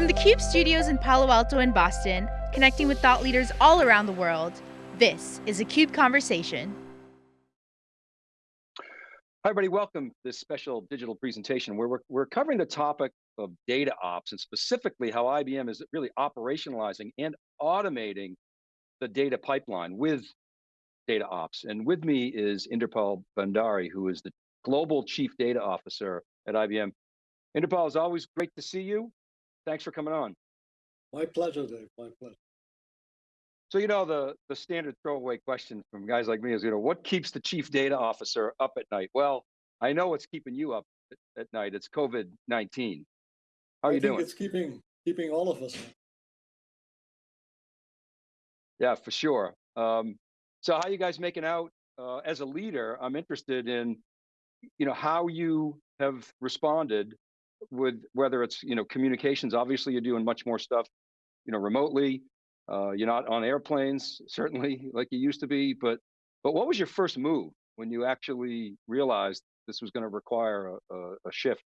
From the CUBE studios in Palo Alto and Boston, connecting with thought leaders all around the world, this is a CUBE Conversation. Hi everybody, welcome to this special digital presentation where we're, we're covering the topic of data ops and specifically how IBM is really operationalizing and automating the data pipeline with data ops. And with me is Inderpal Bhandari, who is the Global Chief Data Officer at IBM. Inderpal, it's always great to see you. Thanks for coming on. My pleasure, Dave, my pleasure. So, you know, the, the standard throwaway question from guys like me is, you know, what keeps the chief data officer up at night? Well, I know what's keeping you up at, at night. It's COVID-19. How are I you think doing? it's keeping keeping all of us. Yeah, for sure. Um, so how you guys making out uh, as a leader? I'm interested in, you know, how you have responded with whether it's, you know, communications, obviously you're doing much more stuff, you know, remotely, uh, you're not on airplanes, certainly like you used to be, but, but what was your first move when you actually realized this was going to require a, a, a shift?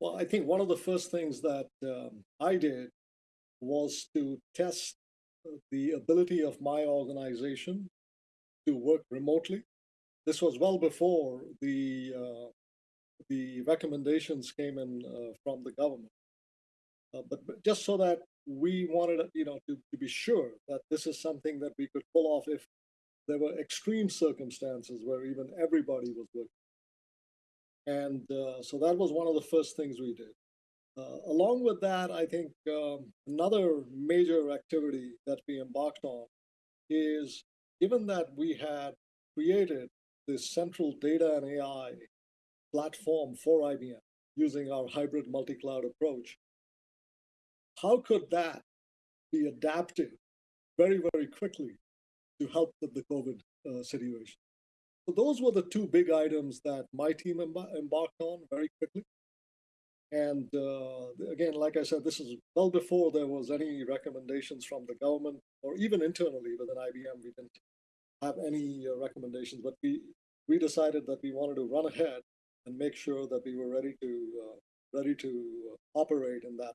Well, I think one of the first things that um, I did was to test the ability of my organization to work remotely. This was well before the uh, the recommendations came in uh, from the government. Uh, but, but, just so that we wanted, you know, to, to be sure that this is something that we could pull off if there were extreme circumstances where even everybody was working. And uh, so that was one of the first things we did. Uh, along with that, I think um, another major activity that we embarked on is given that we had created this central data and AI platform for IBM using our hybrid multi-cloud approach, how could that be adapted very, very quickly to help with the COVID uh, situation? So those were the two big items that my team embarked on very quickly. And uh, again, like I said, this is well before there was any recommendations from the government or even internally within IBM. We didn't have any uh, recommendations, but we we decided that we wanted to run ahead and make sure that we were ready to uh, ready to operate in that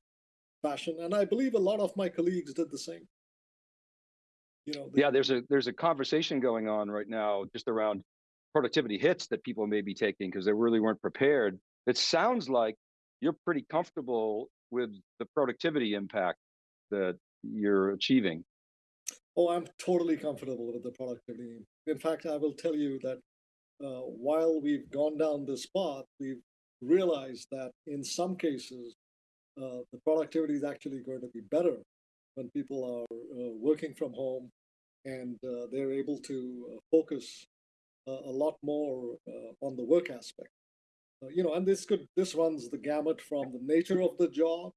fashion. And I believe a lot of my colleagues did the same. You know, yeah, there's a there's a conversation going on right now just around productivity hits that people may be taking because they really weren't prepared. It sounds like you're pretty comfortable with the productivity impact that you're achieving. Oh, I'm totally comfortable with the productivity. In fact, I will tell you that uh, while we've gone down this path, we've realized that in some cases, uh, the productivity is actually going to be better when people are uh, working from home and uh, they're able to uh, focus uh, a lot more on the work aspect. you know, and this could this runs the gamut from the nature of the job,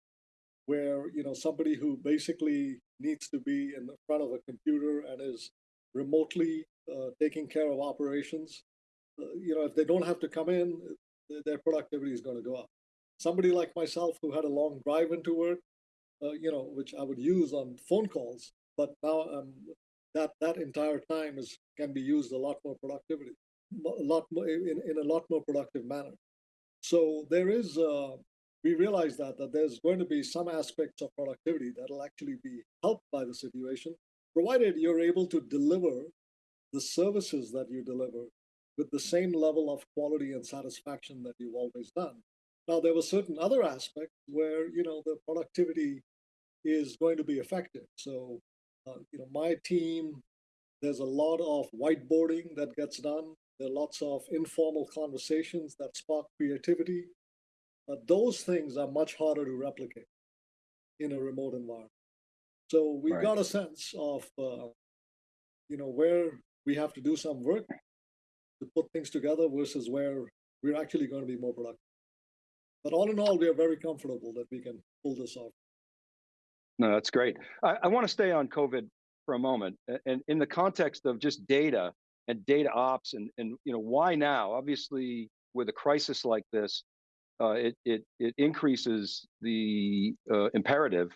where you know somebody who basically needs to be in the front of a computer and is remotely taking care of operations you know, if they don't have to come in, their productivity is going to go up. Somebody like myself who had a long drive into work, uh, you know, which I would use on phone calls, but now um, that that entire time is can be used a lot more productivity, a lot more in, in a lot more productive manner. So there is, uh, we realize that that there's going to be some aspects of productivity that'll actually be helped by the situation, provided you're able to deliver the services that you deliver with the same level of quality and satisfaction that you've always done. Now, there were certain other aspects where, you know, the productivity is going to be affected. So, uh, you know, my team, there's a lot of whiteboarding that gets done. There are lots of informal conversations that spark creativity. But those things are much harder to replicate in a remote environment. So we right. got a sense of, uh, you know, where we have to do some work to put things together versus where we're actually going to be more productive. But all in all, we are very comfortable that we can pull this off. No, that's great. I, I want to stay on COVID for a moment, and in the context of just data and data ops, and and you know why now? Obviously, with a crisis like this, uh, it it it increases the uh, imperative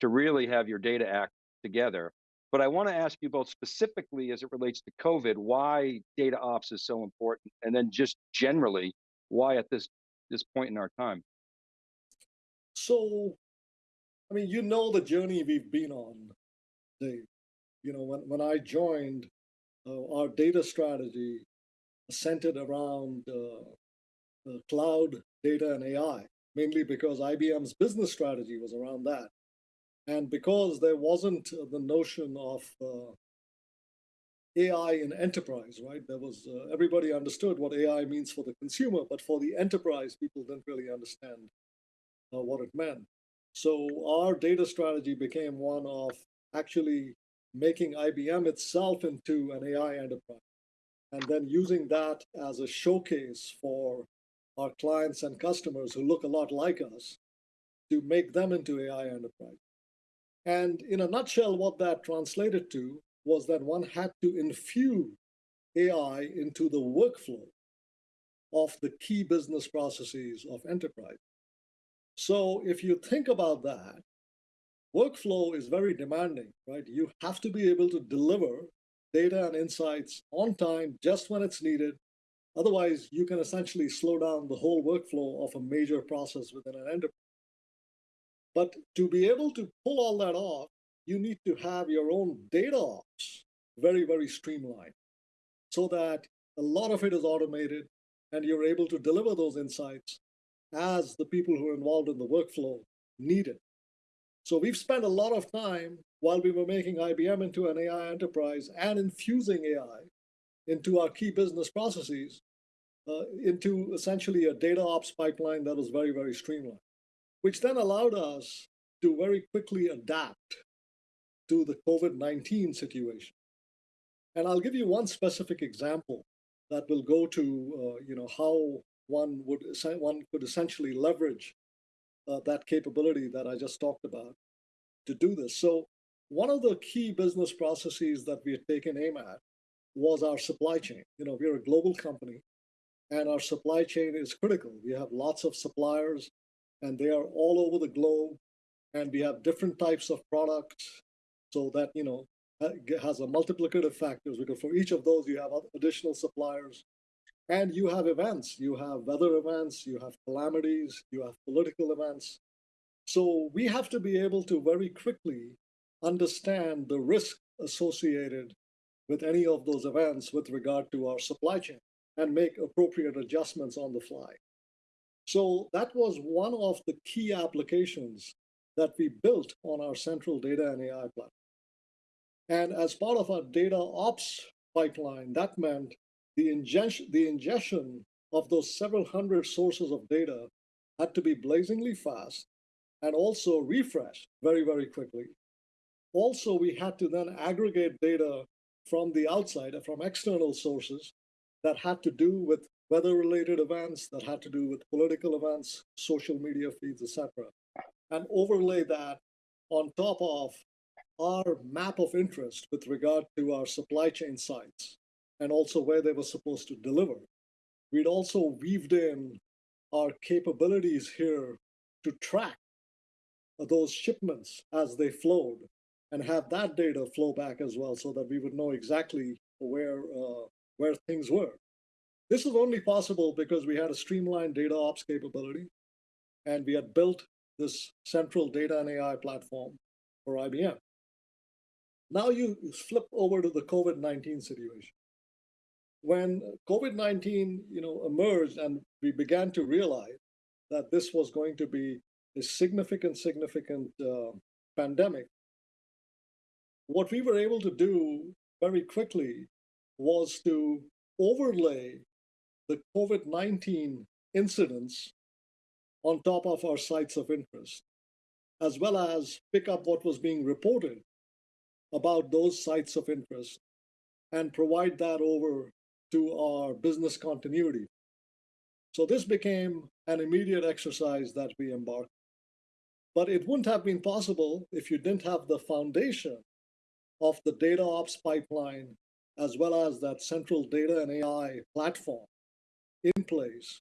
to really have your data act together. But I want to ask you both specifically as it relates to COVID, why data ops is so important, and then just generally, why at this this point in our time. So I mean, you know the journey we've been on, Dave. You know, when, when I joined, uh, our data strategy centered around uh, cloud data and AI, mainly because IBM's business strategy was around that. And because there wasn't the notion of uh, AI in enterprise, right? There was uh, everybody understood what AI means for the consumer, but for the enterprise, people didn't really understand uh, what it meant. So our data strategy became one of actually making IBM itself into an AI enterprise, and then using that as a showcase for our clients and customers who look a lot like us to make them into AI enterprise. And in a nutshell, what that translated to was that one had to infuse AI into the workflow of the key business processes of enterprise. So if you think about that, workflow is very demanding, right? You have to be able to deliver data and insights on time, just when it's needed. Otherwise, you can essentially slow down the whole workflow of a major process within an enterprise. But to be able to pull all that off, you need to have your own data ops very, very streamlined so that a lot of it is automated and you're able to deliver those insights as the people who are involved in the workflow need it. So we've spent a lot of time while we were making IBM into an AI enterprise and infusing AI into our key business processes uh, into essentially a data ops pipeline that was very, very streamlined, which then allowed us to very quickly adapt to the COVID-19 situation. And I'll give you one specific example that will go to uh, you know how one would one could essentially leverage uh, that capability that I just talked about to do this. So one of the key business processes that we had taken aim at was our supply chain. You know, we're a global company and our supply chain is critical. We have lots of suppliers and they are all over the globe and we have different types of products so that, you know, has a multiplicative factors because for each of those you have additional suppliers. And you have events. You have weather events you have calamities you have political events. So we have to be able to very quickly understand the risk associated with any of those events with regard to our supply chain and make appropriate adjustments on the fly so that was one of the key applications that we built on our central data and AI platform. And as part of our data ops pipeline, that meant the ingestion, the ingestion of those several hundred sources of data had to be blazingly fast and also refresh very, very quickly. Also, we had to then aggregate data from the outside, from external sources that had to do with weather-related events, that had to do with political events, social media feeds, etc., and overlay that on top of our map of interest with regard to our supply chain sites and also where they were supposed to deliver. We'd also weaved in our capabilities here to track those shipments as they flowed and have that data flow back as well so that we would know exactly where, uh, where things were. This was only possible because we had a streamlined data ops capability and we had built this central data and AI platform for IBM. Now you flip over to the COVID-19 situation. When COVID-19 you know, emerged and we began to realize that this was going to be a significant, significant uh, pandemic, what we were able to do very quickly was to overlay the COVID-19 incidents on top of our sites of interest, as well as pick up what was being reported about those sites of interest and provide that over to our business continuity. So this became an immediate exercise that we embarked. But it wouldn't have been possible if you didn't have the foundation of the data ops pipeline, as well as that central data and AI platform in place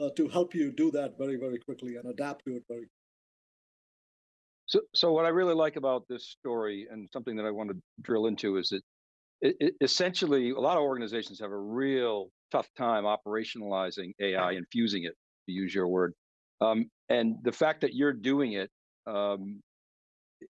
uh, to help you do that very, very quickly and adapt to it very so, so what I really like about this story and something that I want to drill into is that it, it, essentially a lot of organizations have a real tough time operationalizing AI, infusing it, to use your word. Um, and the fact that you're doing it um,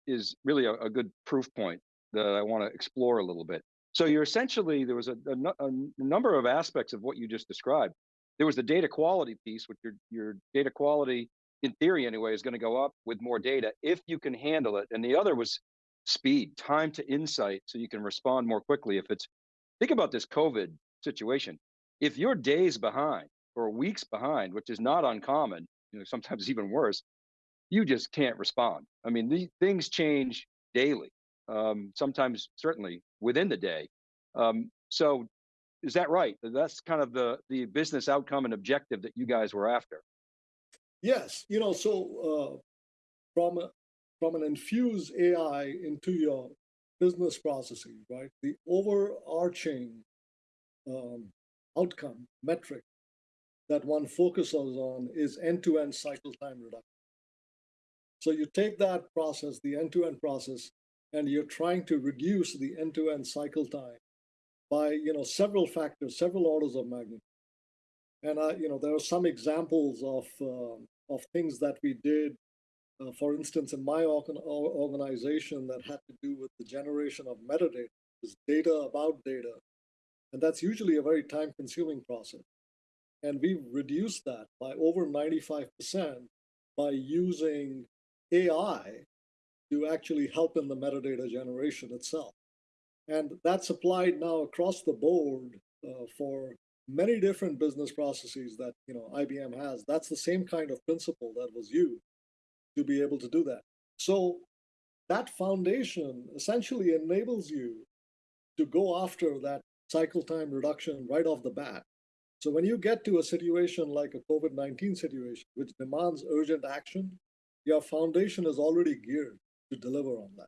is really a, a good proof point that I want to explore a little bit. So you're essentially, there was a, a, a, number of aspects of what you just described. There was the data quality piece, which your, your data quality, in theory anyway, is going to go up with more data if you can handle it. And the other was speed, time to insight, so you can respond more quickly. If it's, think about this COVID situation. If you're days behind or weeks behind, which is not uncommon, you know, sometimes even worse, you just can't respond. I mean, these things change daily um, sometimes certainly within the day. Um, so is that right? That's kind of the, the business outcome and objective that you guys were after. Yes, you know, so uh, from, a, from an infuse AI into your business processes, right? The overarching um, outcome metric that one focuses on is end-to-end -end cycle time reduction. So you take that process, the end-to-end -end process, and you're trying to reduce the end-to-end cycle time by you know several factors, several orders of magnitude. And I, you know, there are some examples of uh, of things that we did. Uh, for instance, in my organ organization, that had to do with the generation of metadata, is data about data, and that's usually a very time-consuming process. And we've reduced that by over 95% by using AI to actually help in the metadata generation itself. And that's applied now across the board uh, for many different business processes that you know IBM has. That's the same kind of principle that was used to be able to do that. So that foundation essentially enables you to go after that cycle time reduction right off the bat. So when you get to a situation like a COVID-19 situation, which demands urgent action, your foundation is already geared to deliver on that.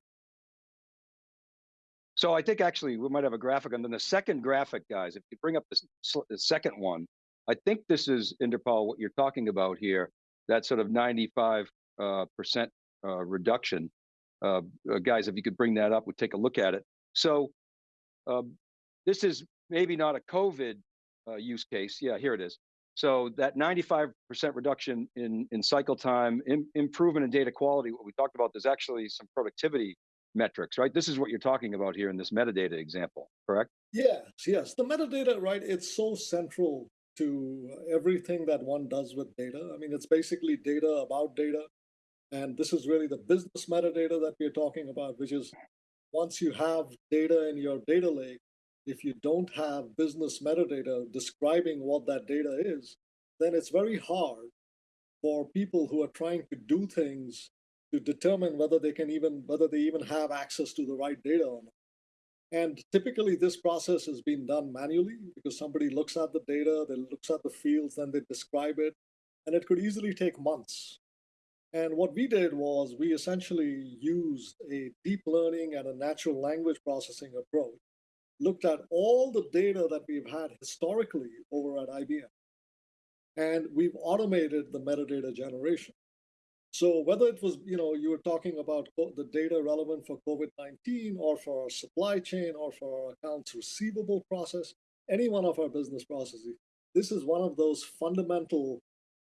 So I think actually we might have a graphic, and then the second graphic, guys, if you bring up the, the second one, I think this is, Inderpal, what you're talking about here, that sort of 95 uh, percent, uh, reduction. Uh, uh, guys, if you could bring that up, we'd take a look at it. So um, this is maybe not a COVID uh, use case. Yeah, here it is. So that 95% reduction in, in cycle time, in, improvement in data quality, what we talked about, there's actually some productivity metrics, right? This is what you're talking about here in this metadata example, correct? Yes, yes. The metadata, right, it's so central to everything that one does with data. I mean, it's basically data about data. And this is really the business metadata that we're talking about, which is once you have data in your data lake, if you don't have business metadata describing what that data is, then it's very hard for people who are trying to do things to determine whether they can even, whether they even have access to the right data or not. And typically this process has been done manually because somebody looks at the data, they looks at the fields, then they describe it, and it could easily take months. And what we did was we essentially used a deep learning and a natural language processing approach looked at all the data that we've had historically over at IBM, and we've automated the metadata generation. So whether it was, you know, you were talking about the data relevant for COVID-19 or for our supply chain or for our accounts receivable process, any one of our business processes, this is one of those fundamental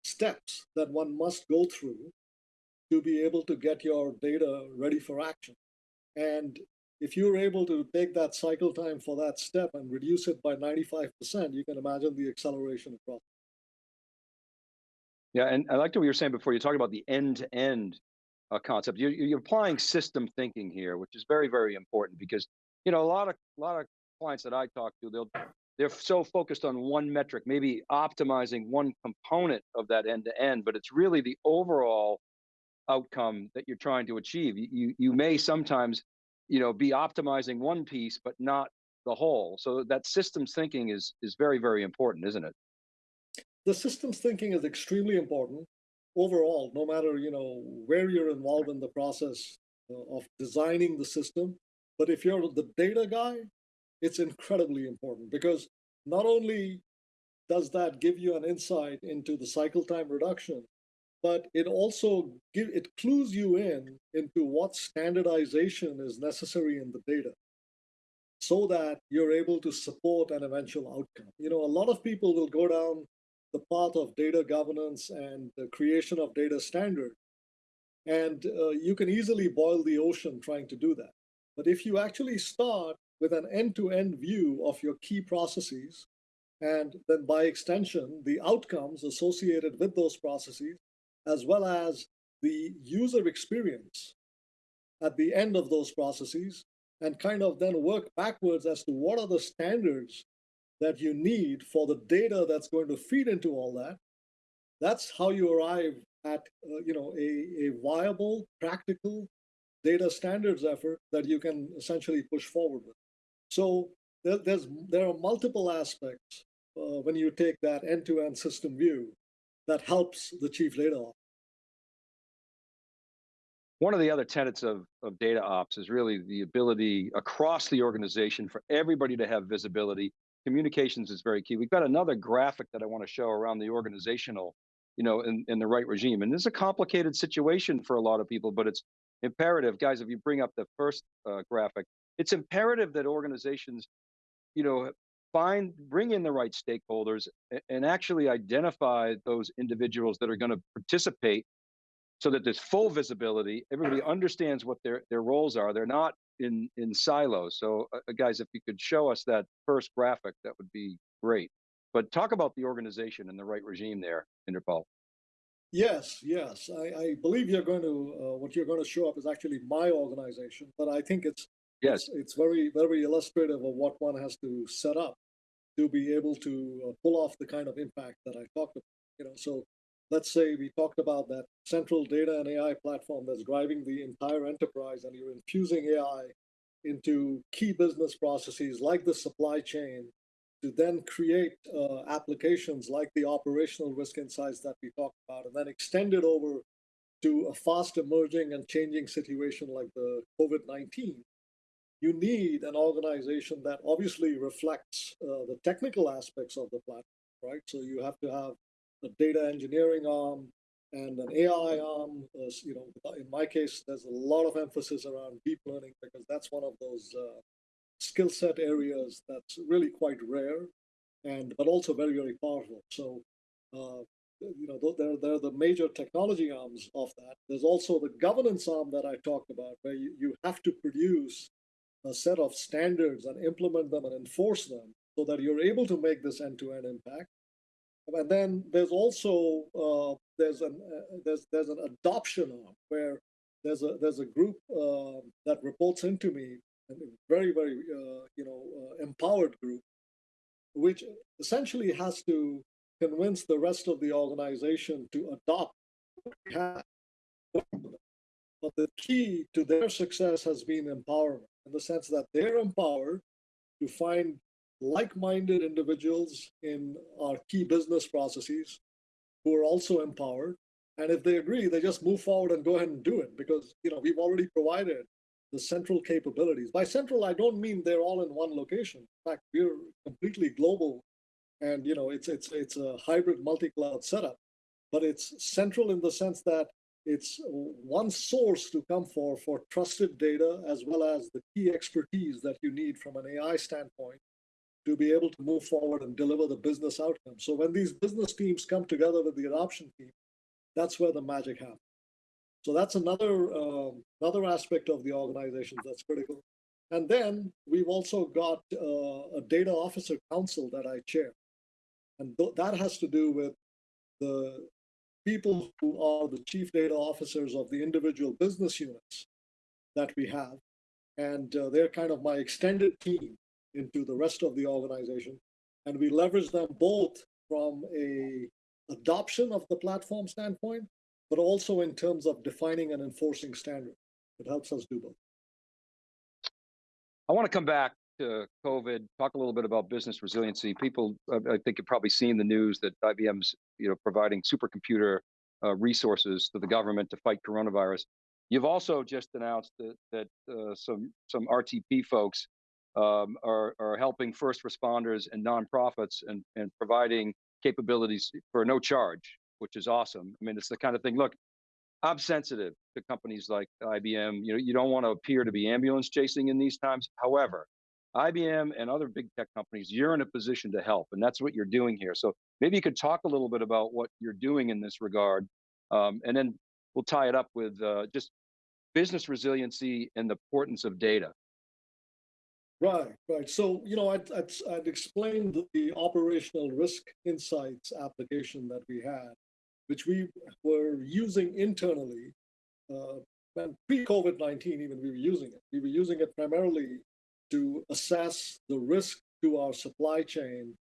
steps that one must go through to be able to get your data ready for action. And if you're able to take that cycle time for that step and reduce it by 95%, you can imagine the acceleration across. Yeah, and I liked what you were saying before. You talked about the end-to-end -end, uh, concept. You're, you're applying system thinking here, which is very, very important because you know a lot of a lot of clients that I talk to, they'll they're so focused on one metric, maybe optimizing one component of that end-to-end, -end, but it's really the overall outcome that you're trying to achieve. You you may sometimes you know, be optimizing one piece, but not the whole. So that systems thinking is is very, very important, isn't it? The systems thinking is extremely important overall, no matter, you know, where you're involved in the process uh, of designing the system. But if you're the data guy, it's incredibly important because not only does that give you an insight into the cycle time reduction, but it also give, it clues you in into what standardization is necessary in the data so that you're able to support an eventual outcome. You know, a lot of people will go down the path of data governance and the creation of data standard. And uh, you can easily boil the ocean trying to do that. But if you actually start with an end to end view of your key processes, and then by extension, the outcomes associated with those processes, as well as the user experience at the end of those processes, and kind of then work backwards as to what are the standards that you need for the data that's going to feed into all that. That's how you arrive at uh, you know a, a viable, practical data standards effort that you can essentially push forward with. So there, there's there are multiple aspects uh, when you take that end-to-end system view that helps the chief data officer. One of the other tenets of, of data ops is really the ability across the organization for everybody to have visibility. Communications is very key. We've got another graphic that I want to show around the organizational, you know, in, in the right regime. And this is a complicated situation for a lot of people, but it's imperative. Guys, if you bring up the first uh, graphic, it's imperative that organizations, you know, find, bring in the right stakeholders and actually identify those individuals that are going to participate so that there's full visibility. Everybody understands what their, their roles are. They're not in, in silos. So uh, uh, guys, if you could show us that first graphic, that would be great. But talk about the organization and the right regime there, Inderpal. Yes, yes. I, I believe you're going to, uh, what you're going to show up is actually my organization, but I think it's, yes. it's, very, very illustrative of what one has to set up to be able to uh, pull off the kind of impact that I talked about. You know, so let's say we talked about that central data and AI platform that's driving the entire enterprise, and you're infusing AI into key business processes like the supply chain to then create uh, applications like the operational risk insights that we talked about, and then extend it over to a fast emerging and changing situation like the COVID 19 you need an organization that obviously reflects uh, the technical aspects of the platform, right? So you have to have a data engineering arm and an AI arm. Uh, you know, in my case, there's a lot of emphasis around deep learning because that's one of those uh, skill set areas that's really quite rare, and but also very very powerful. So. Uh, you know, they're, they're the major technology arms of that. There's also the governance arm that I talked about, where you, you have to produce a set of standards and implement them and enforce them so that you're able to make this end-to-end impact. And then there's also uh, there's an uh, there's there's an adoption arm where there's a there's a group uh, that reports into me, a very very uh, you know uh, empowered group, which essentially has to convince the rest of the organization to adopt. But the key to their success has been empowerment in the sense that they're empowered to find like-minded individuals in our key business processes who are also empowered. And if they agree, they just move forward and go ahead and do it because you know we've already provided the central capabilities. By central, I don't mean they're all in one location. In fact, we're completely global, and you know it's it's it's a hybrid multi-cloud setup. But it's central in the sense that it's one source to come for for trusted data as well as the key expertise that you need from an AI standpoint to be able to move forward and deliver the business outcome. So when these business teams come together with the adoption team, that's where the magic happens. So that's another uh, another aspect of the organization that's critical. And then we've also got uh, a data officer council that I chair, and th that has to do with the people who are the chief data officers of the individual business units that we have. And uh, they're kind of my extended team into the rest of the organization. And we leverage them both from a adoption of the platform standpoint, but also in terms of defining and enforcing standards. It helps us do both. I want to come back to COVID, talk a little bit about business resiliency. People, I think, have probably seen the news that IBM's, you know, providing supercomputer uh, resources to the government to fight coronavirus. You've also just announced that that uh, some some RTP folks um, are are helping first responders and nonprofits and and providing capabilities for no charge, which is awesome. I mean, it's the kind of thing. Look, I'm sensitive to companies like IBM. You know, you don't want to appear to be ambulance chasing in these times. However, IBM and other big tech companies, you're in a position to help, and that's what you're doing here. So maybe you could talk a little bit about what you're doing in this regard, um, and then we'll tie it up with uh, just business resiliency and the importance of data. Right, right. So, you know, I'd, I'd, I'd explained the operational risk insights application that we had, which we were using internally. Uh, and pre-COVID-19, even we were using it. We were using it primarily to assess the risk to our supply chain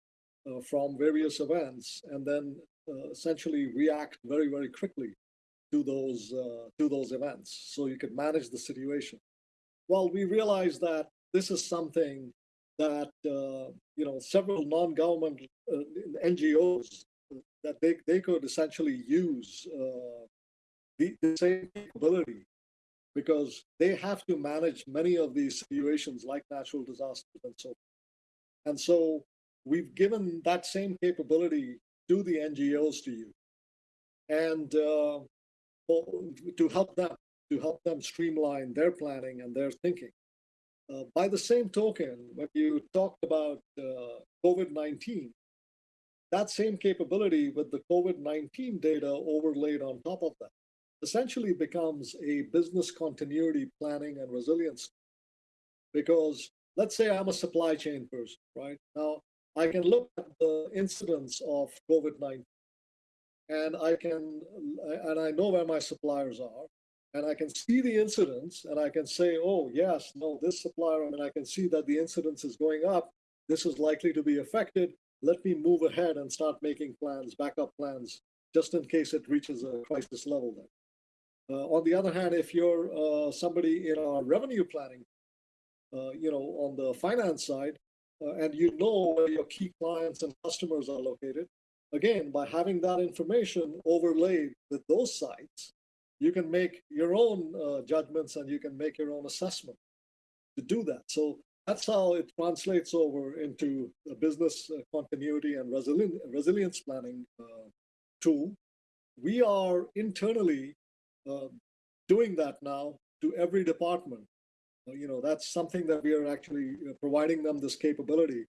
uh, from various events, and then uh, essentially react very, very quickly to those uh, to those events, so you could manage the situation. Well, we realized that this is something that uh, you know several non-government uh, NGOs that they, they could essentially use uh, the, the, same capability because they have to manage many of these situations like natural disasters and so on. and so we've given that same capability to the NGOs to use and uh, to help them to help them streamline their planning and their thinking. Uh, by the same token, when you talked about uh, COVID-19, that same capability with the COVID-19 data overlaid on top of that essentially becomes a business continuity planning and resilience. Because let's say I'm a supply chain person, right? Now, I can look at the incidence of COVID-19 and I can, and I know where my suppliers are and I can see the incidence and I can say, oh, yes, no, this supplier, and I can see that the incidence is going up. This is likely to be affected. Let me move ahead and start making plans, backup plans, just in case it reaches a crisis level then. Uh, on the other hand, if you're uh, somebody in our revenue planning, uh, you know, on the finance side, and you know where your key clients and customers are located, again, by having that information overlaid with those sites, you can make your own uh, judgments and you can make your own assessment to do that. So that's how it translates over into a business continuity and resilient, resilience planning uh, tool. We are internally uh, doing that now to every department. Uh, you know, that's something that we are actually uh, providing them this capability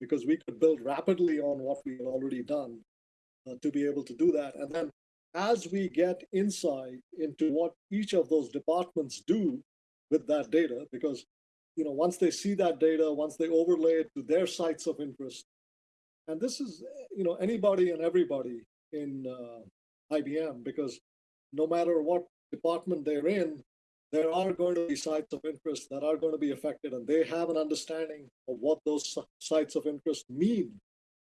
because we could build rapidly on what we had already done to be able to do that. And then as we get insight into what each of those departments do with that data, because you know once they see that data, once they overlay it to their sites of interest, and this is you know anybody and everybody in uh, IBM, because no matter what department they're in, there are going to be sites of interest that are going to be affected, and they have an understanding of what those sites of interest mean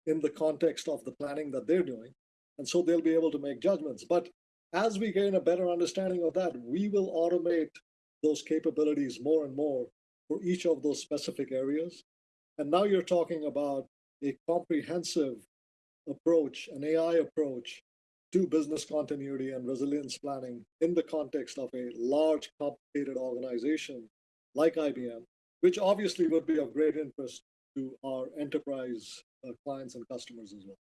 in the context of the planning that they're doing. And so they'll be able to make judgments. But as we gain a better understanding of that, we will automate those capabilities more and more for each of those specific areas. And now you're talking about a comprehensive approach, an AI approach to business continuity and resilience planning in the context of a large, complicated organization like IBM, which obviously would be of great interest to our enterprise uh, clients and customers as well.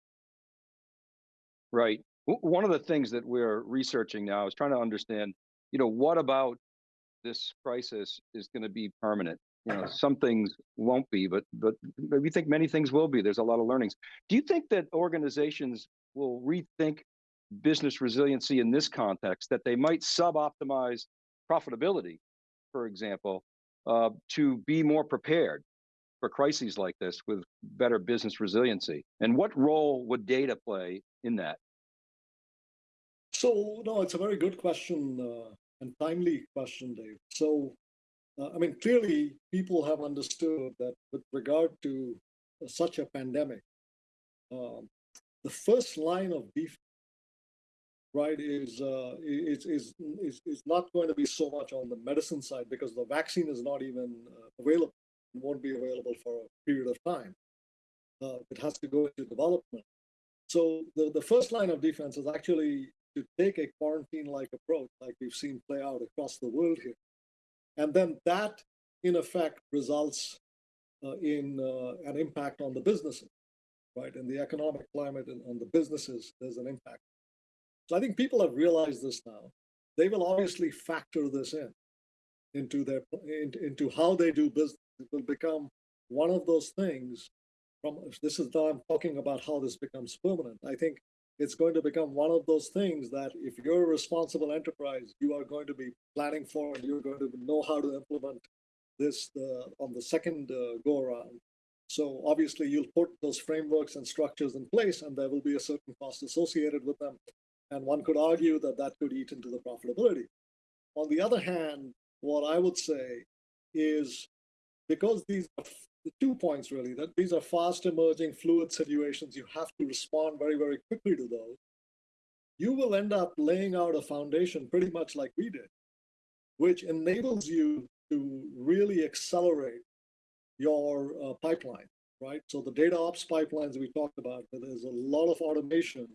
Right. One of the things that we're researching now is trying to understand, you know, what about this crisis is going to be permanent? You know, some things won't be, but but we think many things will be. There's a lot of learnings. Do you think that organizations will rethink business resiliency in this context, that they might sub-optimize profitability, for example, uh, to be more prepared for crises like this with better business resiliency? And what role would data play in that? So, no, it's a very good question uh, and timely question, Dave. So, uh, I mean, clearly people have understood that with regard to such a pandemic, um, the first line of defense, right, is, uh, is, is, is, is not going to be so much on the medicine side because the vaccine is not even uh, available, won't be available for a period of time. Uh, it has to go into development. So the, the first line of defense is actually to take a quarantine-like approach, like we've seen play out across the world here. And then that, in effect, results uh, in uh, an impact on the businesses, right? In the economic climate and on the businesses, there's an impact. So I think people have realized this now. They will obviously factor this in into their into, into how they do business. It will become one of those things from this is now I'm talking about how this becomes permanent. I think it's going to become one of those things that if you're a responsible enterprise, you are going to be planning for and you're going to know how to implement this uh, on the second uh, go around. So obviously you'll put those frameworks and structures in place and there will be a certain cost associated with them. And one could argue that that could eat into the profitability. On the other hand, what I would say is because these are two points really, that these are fast emerging fluid situations, you have to respond very, very quickly to those. You will end up laying out a foundation pretty much like we did, which enables you to really accelerate your uh, pipeline, right? So the data ops pipelines we talked about, there's a lot of automation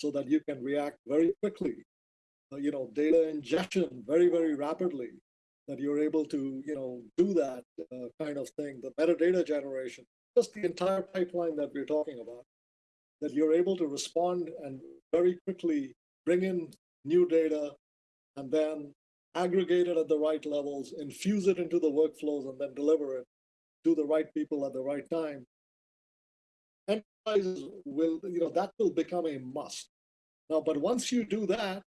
so that you can react very quickly. Uh, you know, data ingestion very, very rapidly, that you're able to, you know, do that uh, kind of thing. The metadata generation, just the entire pipeline that we're talking about, that you're able to respond and very quickly bring in new data and then aggregate it at the right levels, infuse it into the workflows, and then deliver it to the right people at the right time. Enterprises will, you know, that will become a must. Now, but once you do that,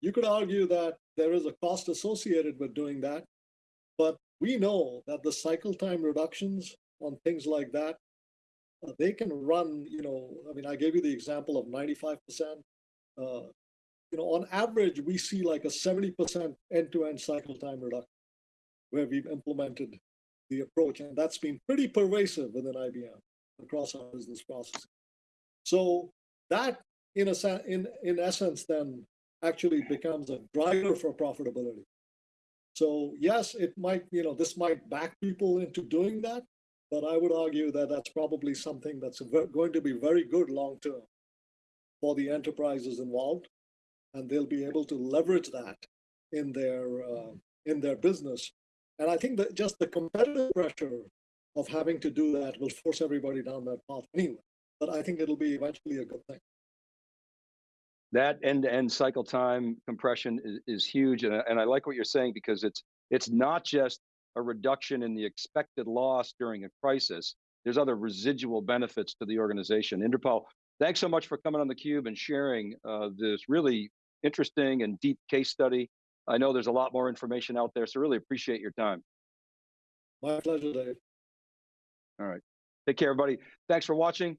you could argue that there is a cost associated with doing that, but we know that the cycle time reductions on things like that, uh, they can run, you know, I mean, I gave you the example of 95%. Uh, you know, on average, we see like a 70% end-to-end cycle time reduction where we've implemented the approach. And that's been pretty pervasive within IBM across our business processes. So that, in, a, in, in essence, then actually becomes a driver for profitability. So yes, it might, you know, this might back people into doing that, but I would argue that that's probably something that's going to be very good long term for the enterprises involved and they'll be able to leverage that in their uh, in their business. And I think that just the competitive pressure of having to do that will force everybody down that path anyway. But I think it'll be eventually a good thing. That end-to-end -end cycle time compression is, is huge, and, and I like what you're saying because it's it's not just a reduction in the expected loss during a crisis. There's other residual benefits to the organization. Inderpal, thanks so much for coming on theCUBE and sharing uh, this really interesting and deep case study. I know there's a lot more information out there, so really appreciate your time. My pleasure, Dave. All right. Take care, everybody. Thanks for watching.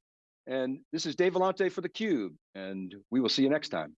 And this is Dave Vellante for theCUBE, and we will see you next time.